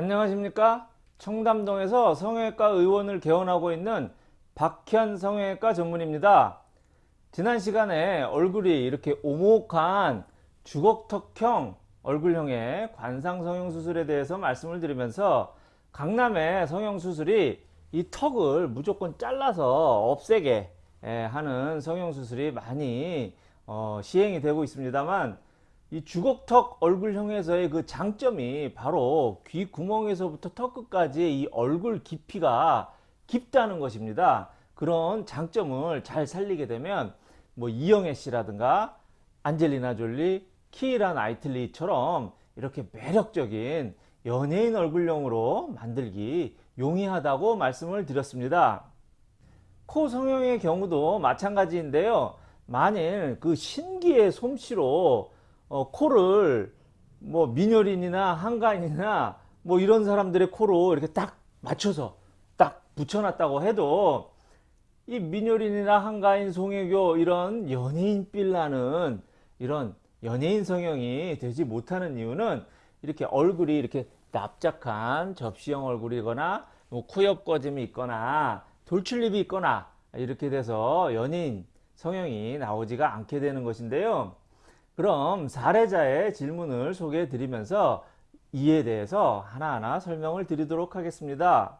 안녕하십니까? 청담동에서 성형외과 의원을 개원하고 있는 박현 성형외과 전문입니다. 지난 시간에 얼굴이 이렇게 오목한 주걱턱형 얼굴형의 관상 성형수술에 대해서 말씀을 드리면서 강남의 성형수술이 이 턱을 무조건 잘라서 없애게 하는 성형수술이 많이 어, 시행이 되고 있습니다만 이 주걱턱 얼굴형에서의 그 장점이 바로 귀 구멍에서부터 턱 끝까지 이 얼굴 깊이가 깊다는 것입니다. 그런 장점을 잘 살리게 되면 뭐 이영애 씨라든가 안젤리나 졸리, 키이라 나이틀리처럼 이렇게 매력적인 연예인 얼굴형으로 만들기 용이하다고 말씀을 드렸습니다. 코 성형의 경우도 마찬가지인데요. 만일 그 신기의 솜씨로 어, 코를 뭐 민효린이나 한가인이나 뭐 이런 사람들의 코로 이렇게 딱 맞춰서 딱 붙여놨다고 해도 이 민효린이나 한가인, 송혜교 이런 연예인 빌라는 이런 연예인 성형이 되지 못하는 이유는 이렇게 얼굴이 이렇게 납작한 접시형 얼굴이거나 뭐 코옆 꺼짐이 있거나 돌출립이 있거나 이렇게 돼서 연예인 성형이 나오지가 않게 되는 것인데요. 그럼 사례자의 질문을 소개해 드리면서 이에 대해서 하나하나 설명을 드리도록 하겠습니다.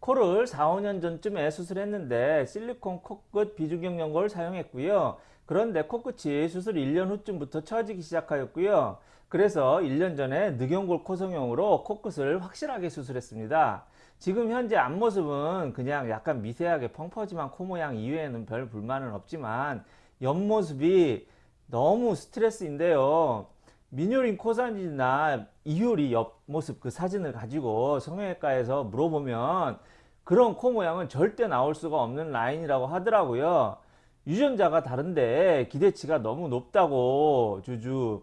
코를 4, 5년 전쯤에 수술했는데 실리콘 코끝 비중격 연골을 사용했고요. 그런데 코끝이 수술 1년 후쯤부터 처지기 시작하였고요. 그래서 1년 전에 늑연골 코성형으로 코끝을 확실하게 수술했습니다. 지금 현재 앞모습은 그냥 약간 미세하게 펑퍼짐한 코 모양 이외에는 별 불만은 없지만 옆모습이 너무 스트레스인데요. 민효린 코사진이나 이효리 옆모습 그 사진을 가지고 성형외과에서 물어보면 그런 코 모양은 절대 나올 수가 없는 라인이라고 하더라고요. 유전자가 다른데 기대치가 너무 높다고 주주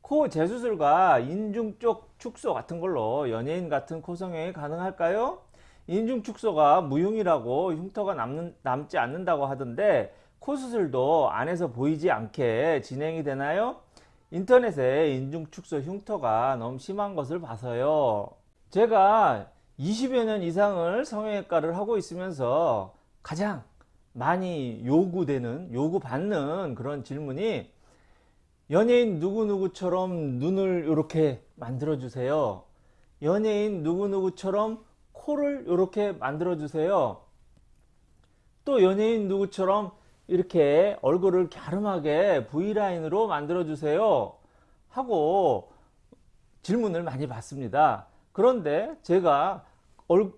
코 재수술과 인중 쪽 축소 같은 걸로 연예인 같은 코 성형이 가능할까요? 인중 축소가 무용이라고 흉터가 남는, 남지 않는다고 하던데 코 수술도 안에서 보이지 않게 진행이 되나요? 인터넷에 인중 축소 흉터가 너무 심한 것을 봐서요. 제가 20여 년 이상을 성형외과를 하고 있으면서 가장 많이 요구되는 요구받는 그런 질문이 연예인 누구누구처럼 눈을 이렇게 만들어 주세요. 연예인 누구누구처럼 코를 이렇게 만들어 주세요. 또 연예인 누구처럼 이렇게 얼굴을 갸름하게 V라인으로 만들어 주세요 하고 질문을 많이 받습니다. 그런데 제가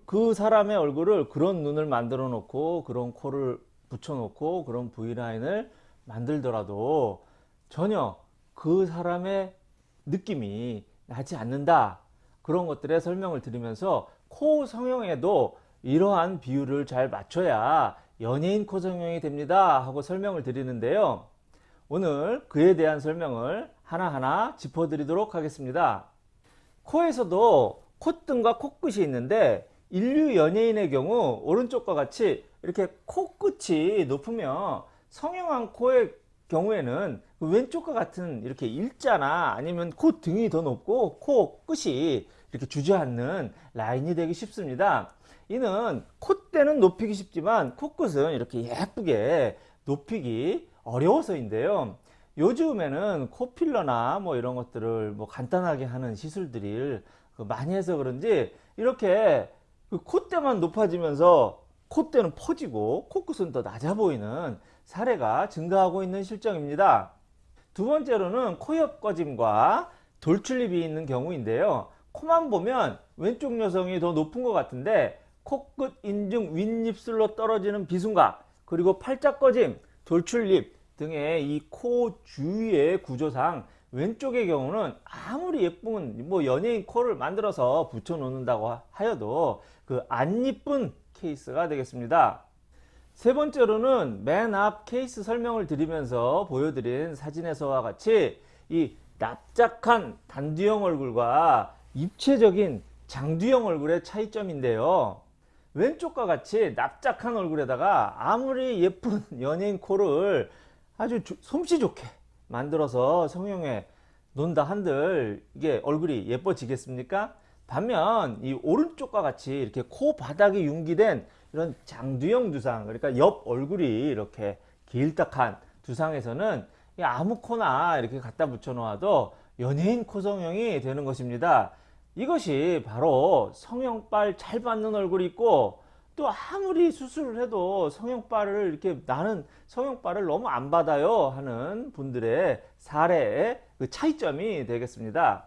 그 사람의 얼굴을 그런 눈을 만들어 놓고 그런 코를 붙여 놓고 그런 V라인을 만들더라도 전혀 그 사람의 느낌이 나지 않는다. 그런 것들의 설명을 드리면서 코 성형에도 이러한 비율을 잘 맞춰야 연예인 코 성형이 됩니다 하고 설명을 드리는데요. 오늘 그에 대한 설명을 하나하나 짚어 드리도록 하겠습니다. 코에서도 콧등과 코끝이 있는데 인류 연예인의 경우 오른쪽과 같이 이렇게 코끝이 높으면 성형한 코의 경우에는 그 왼쪽과 같은 이렇게 일자나 아니면 코 등이 더 높고 코 끝이 이렇게 주저앉는 라인이 되기 쉽습니다 이는 콧대는 높이기 쉽지만 코끝은 이렇게 예쁘게 높이기 어려워서인데요. 요즘에는 코필러나 뭐 이런 것들을 뭐 간단하게 하는 시술들이 그 많이 해서 그런지 이렇게 그 콧대만 높아지면서 콧대는 퍼지고 코끝은 더 낮아 보이는 사례가 증가하고 있는 실정입니다. 두 번째로는 코옆 꺼짐과 돌출입이 있는 경우인데요. 코만 보면 왼쪽 여성이 더 높은 것 같은데 코끝 인중 윗입술로 떨어지는 비순각 그리고 팔자 꺼짐 돌출입 등의 이 코 주위의 구조상 왼쪽의 경우는 아무리 예쁜 뭐 연예인 코를 만들어서 붙여 놓는다고 하여도 그 안 이쁜 케이스가 되겠습니다. 세 번째로는 맨 앞 케이스 설명을 드리면서 보여드린 사진에서와 같이 이 납작한 단두형 얼굴과 입체적인 장두형 얼굴의 차이점인데요 왼쪽과 같이 납작한 얼굴에다가 아무리 예쁜 연예인 코를 아주 솜씨 좋게 만들어서 성형에 논다 한들 이게 얼굴이 예뻐지겠습니까? 반면 이 오른쪽과 같이 이렇게 코 바닥이 융기된 이런 장두형 두상 그러니까 옆 얼굴이 이렇게 길딱한 두상에서는 이 아무 코나 이렇게 갖다 붙여 놓아도 연예인 코 성형이 되는 것입니다. 이것이 바로 성형빨 잘 받는 얼굴이 있고 또 아무리 수술을 해도 성형빨을 이렇게 나는 성형빨을 너무 안 받아요 하는 분들의 사례의 그 차이점이 되겠습니다.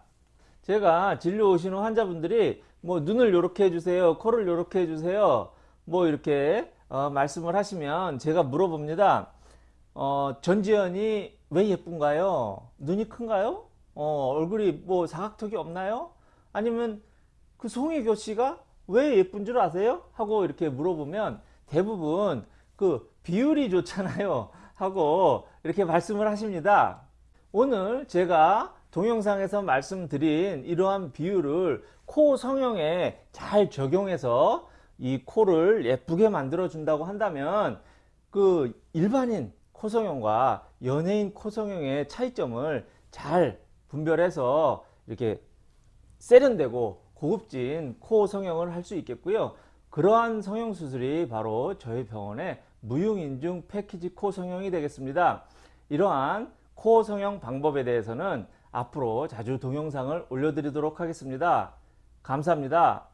제가 진료 오시는 환자분들이 뭐 눈을 이렇게 해주세요, 코를 이렇게 해주세요, 뭐 이렇게 어, 말씀을 하시면 제가 물어봅니다. 어, 전지현이 왜 예쁜가요? 눈이 큰가요? 어, 얼굴이 뭐 사각턱이 없나요? 아니면 그 송혜교 씨가 왜 예쁜 줄 아세요? 하고 이렇게 물어보면 대부분 그 비율이 좋잖아요. 하고 이렇게 말씀을 하십니다. 오늘 제가 동영상에서 말씀드린 이러한 비율을 코 성형에 잘 적용해서 이 코를 예쁘게 만들어 준다고 한다면 그 일반인 코 성형과 연예인 코 성형의 차이점을 잘 분별해서 이렇게 세련되고 고급진 코 성형을 할 수 있겠고요. 그러한 성형 수술이 바로 저희 병원의 무용인중 패키지 코 성형이 되겠습니다. 이러한 코 성형 방법에 대해서는 앞으로 자주 동영상을 올려드리도록 하겠습니다. 감사합니다.